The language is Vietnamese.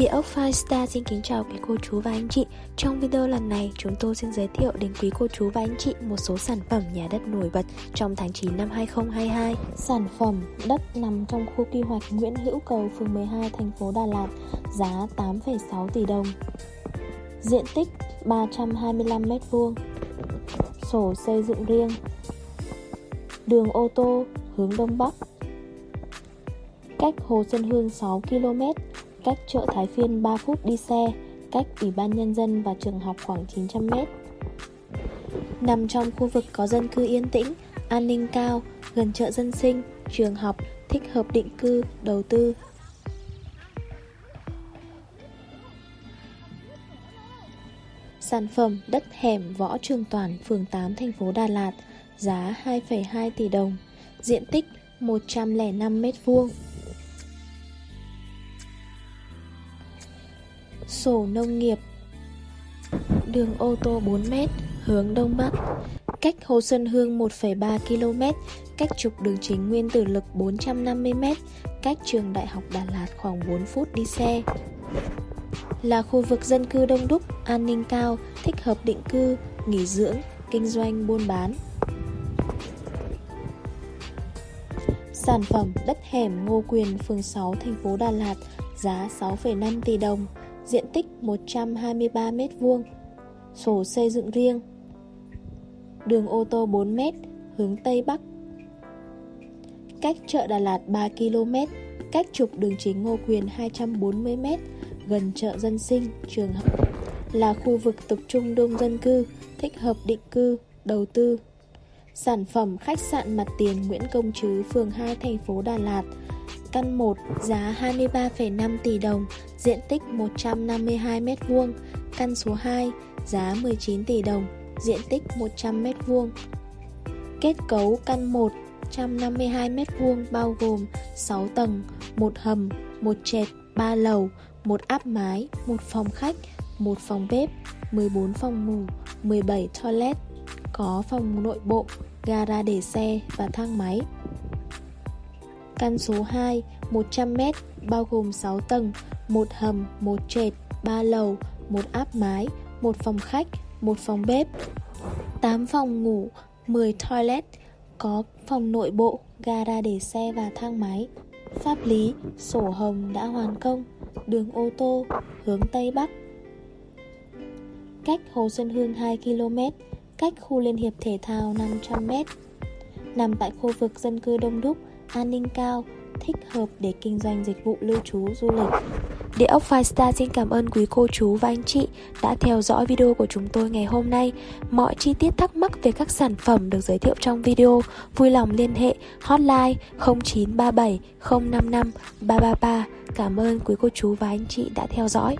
Địa ốc Firestar xin kính chào quý cô chú và anh chị. Trong video lần này chúng tôi xin giới thiệu đến quý cô chú và anh chị một số sản phẩm nhà đất nổi bật trong tháng 9 năm 2022 Sản phẩm đất nằm trong khu quy hoạch Nguyễn Hữu Cầu, phường 12, thành phố Đà Lạt Giá 8,6 tỷ đồng. Diện tích 325m2 Sổ xây dựng riêng. Đường ô tô hướng Đông Bắc. Cách Hồ Xuân Hương 6 km cách chợ Thái Phiên 3 phút đi xe, cách Ủy ban Nhân dân và trường học khoảng 900 mét, Nằm trong khu vực có dân cư yên tĩnh, an ninh cao, gần chợ dân sinh, trường học, thích hợp định cư, đầu tư. Sản phẩm đất hẻm Võ Trường Toàn, phường 8, thành phố Đà Lạt, giá 2,2 tỷ đồng, diện tích 105 mét vuông. Sổ nông nghiệp. Đường ô tô 4m hướng Đông Bắc. Cách Hồ Xuân Hương 1,3 km Cách trục đường chính Nguyên Tử Lực 450m Cách trường Đại học Đà Lạt khoảng 4 phút đi xe. Là khu vực dân cư đông đúc, an ninh cao, thích hợp định cư, nghỉ dưỡng, kinh doanh, buôn bán. Sản phẩm đất hẻm Ngô Quyền, phường 6, thành phố Đà Lạt, giá 6,5 tỷ đồng diện tích 123m2, sổ xây dựng riêng, đường ô tô 4m, hướng Tây Bắc, cách chợ Đà Lạt 3 km, cách trục đường chính Ngô Quyền 240m, gần chợ dân sinh, trường học, là khu vực tập trung đông dân cư, thích hợp định cư, đầu tư. Sản phẩm khách sạn mặt tiền Nguyễn Công Trứ, phường 2, thành phố Đà Lạt Căn 1 giá 23,5 tỷ đồng, diện tích 152m2. Căn số 2 giá 19 tỷ đồng, diện tích 100m2. Kết cấu căn 1 152m2 bao gồm 6 tầng, một hầm, một trệt, 3 lầu, một áp mái, một phòng khách, một phòng bếp, 14 phòng ngủ, 17 toilet, có phòng nội bộ, gara để xe và thang máy. Căn số 2, 100m, bao gồm 6 tầng, một hầm, một trệt, 3 lầu, một áp mái, một phòng khách, một phòng bếp, 8 phòng ngủ, 10 toilet, có phòng nội bộ, gara để xe và thang máy. Pháp lý, sổ hồng đã hoàn công, đường ô tô, hướng Tây Bắc. Cách Hồ Xuân Hương 2 km, cách khu Liên hiệp thể thao 500 m. Nằm tại khu vực dân cư đông đúc, an ninh cao, thích hợp để kinh doanh dịch vụ lưu trú du lịch. Địa ốc Firestar xin cảm ơn quý cô chú và anh chị đã theo dõi video của chúng tôi ngày hôm nay. Mọi chi tiết thắc mắc về các sản phẩm được giới thiệu trong video, vui lòng liên hệ hotline 0937 055 333. Cảm ơn quý cô chú và anh chị đã theo dõi.